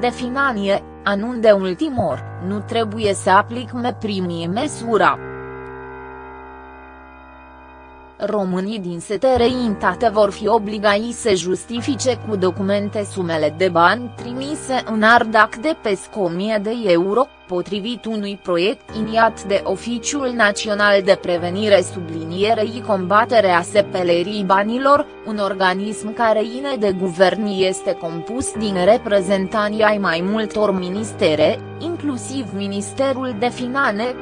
de Finanie, anunde ultimor, nu trebuie să aplic me primii măsura. Românii din setereitate vor fi obligați să justifice cu documente sumele de bani trimise în Ardac de peste 1000 de euro, potrivit unui proiect iniat de Oficiul Național de Prevenire sublinierei combaterea sepelerii banilor, un organism care ine de guvern este compus din reprezentanții ai mai multor ministere, inclusiv Ministerul de Finanțe,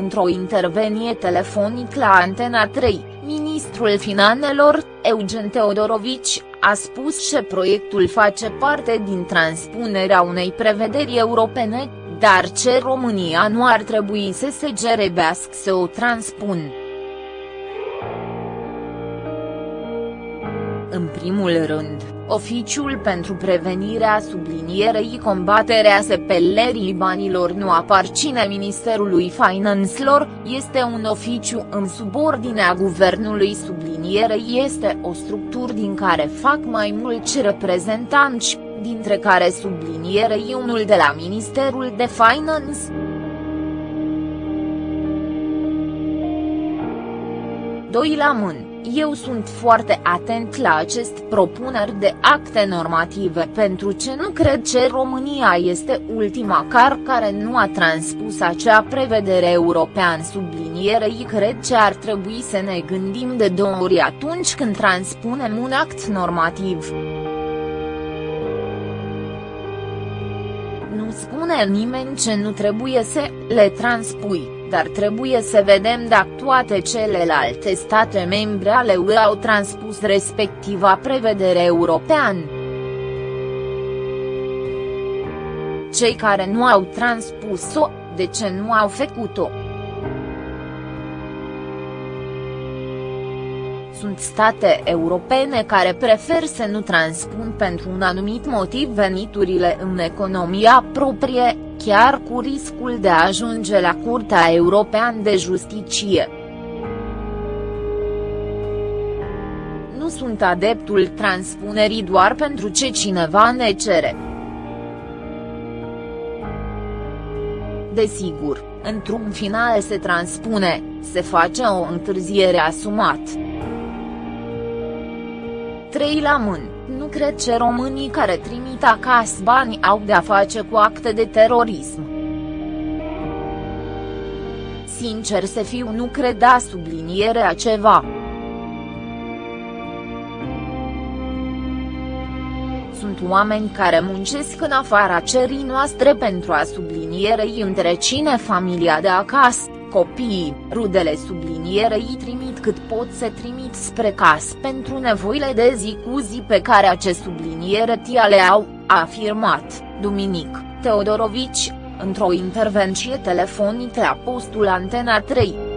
într-o intervenie telefonic la Antena 3, ministrul finanțelor, Eugen Teodorovici, a spus că proiectul face parte din transpunerea unei prevederi europene, dar ce România nu ar trebui să se gerebească să o transpun. În primul rând, Oficiul pentru prevenirea sublinierei combaterea sepelerii banilor nu aparține Ministerului Finanțelor, este un oficiu în subordinea guvernului sublinierei este o structură din care fac mai mulți reprezentanți, dintre care sublinierei unul de la Ministerul de Finance. Doi la mână. Eu sunt foarte atent la acest propuneri de acte normative pentru ce nu cred că România este ultima car care nu a transpus acea prevedere european sublinierei cred că ar trebui să ne gândim de două ori atunci când transpunem un act normativ. Nu spune nimeni ce nu trebuie să le transpui dar trebuie să vedem dacă toate celelalte state membre ale UE au transpus respectiva prevedere europeană. Cei care nu au transpus-o, de ce nu au făcut-o? Sunt state europene care prefer să nu transpun pentru un anumit motiv veniturile în economia proprie, chiar cu riscul de a ajunge la Curtea Europeană de Justiție. Nu sunt adeptul transpunerii doar pentru ce cineva ne cere. Desigur, într-un final se transpune, se face o întârziere asumat. 3 la mână, nu cred că românii care trimit acasă bani au de-a face cu acte de terorism. Sincer să fiu nu creda sublinierea ceva. Sunt oameni care muncesc în afara cerii noastre pentru a sublinierei întrecine familia de acasă Copiii, rudele sublinierei trimit cât pot să trimit spre casă pentru nevoile de zi cu zi pe care acest subliniere tia le au, a afirmat, duminic, Teodorovici, într-o intervenție telefonică la postul Antena 3.